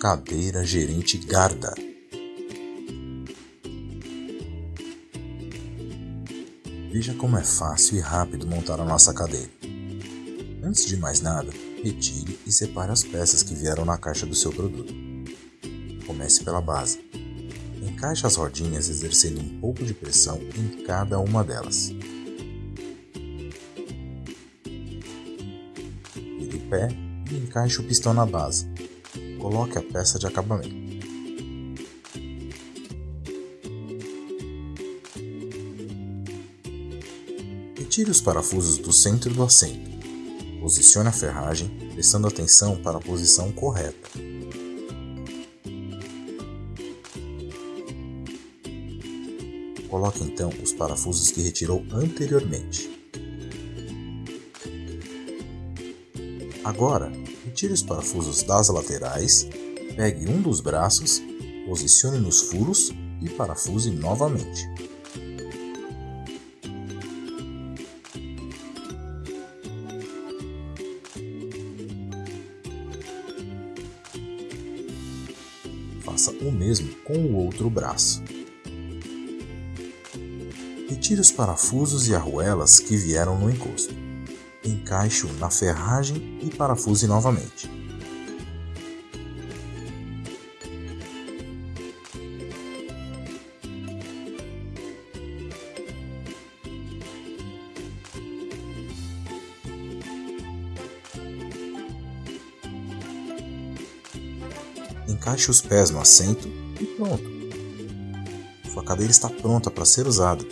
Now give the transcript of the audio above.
Cadeira Gerente Garda. Veja como é fácil e rápido montar a nossa cadeira. Antes de mais nada, retire e separe as peças que vieram na caixa do seu produto. Comece pela base. Encaixe as rodinhas exercendo um pouco de pressão em cada uma delas. Vire o pé e encaixe o pistão na base. Coloque a peça de acabamento. Retire os parafusos do centro do assento. Posicione a ferragem, prestando atenção para a posição correta. Coloque então os parafusos que retirou anteriormente. Agora, retire os parafusos das laterais, pegue um dos braços, posicione nos furos e parafuse novamente. Faça o mesmo com o outro braço. Retire os parafusos e arruelas que vieram no encosto. Encaixe-o na ferragem e parafuse novamente. Encaixe os pés no assento e pronto. Sua cadeira está pronta para ser usada.